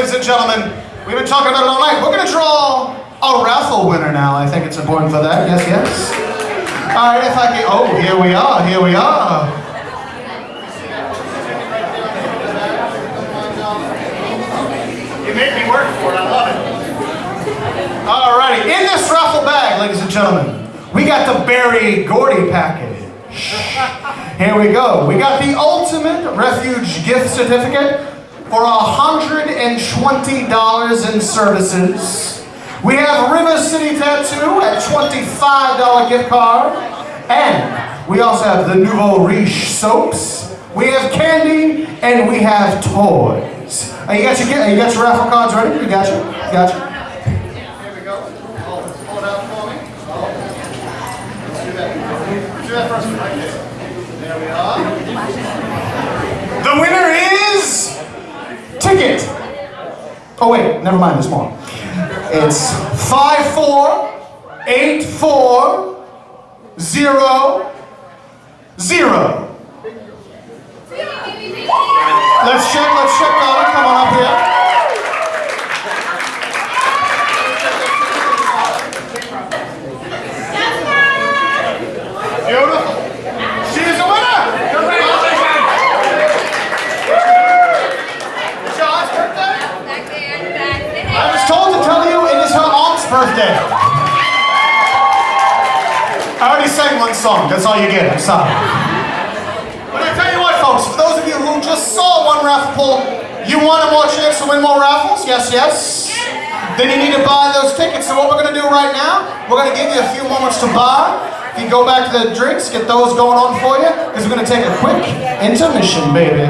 ladies and gentlemen. We've been talking about it all night. We're going to draw a raffle winner now. I think it's important for that. Yes, yes. All right, if I can. Oh, here we are. Here we are. You made me work for it. I love it. All righty. In this raffle bag, ladies and gentlemen, we got the Berry Gordy package. Here we go. We got the ultimate refuge gift certificate for $120 in services. We have River City Tattoo at $25 gift card. And we also have the Nouveau Riche soaps. We have candy and we have toys. Uh, you got your you got your raffle cards ready? You got you? You got you? Here we go. Hold it out for me. Let's do that. Do that first. Right there. There we are. The winner is ticket. Oh wait, never mind. There's more. It's five four eight four zero zero. Let's check. Let's check. Donna, come on up here. Beautiful. She is a winner. Congratulations. John's birthday. I was told to tell you it is her aunt's birthday. I already sang one song. That's all you get. I'm sorry. But I tell you what, folks, for those of you who just saw one raffle pull, you want a more chance to win more raffles? Yes, yes. Then you need to buy those tickets. So what we're going to do right now, we're going to give you a few moments to buy. You can go back to the drinks, get those going on for you, because we're going to take a quick intermission, baby.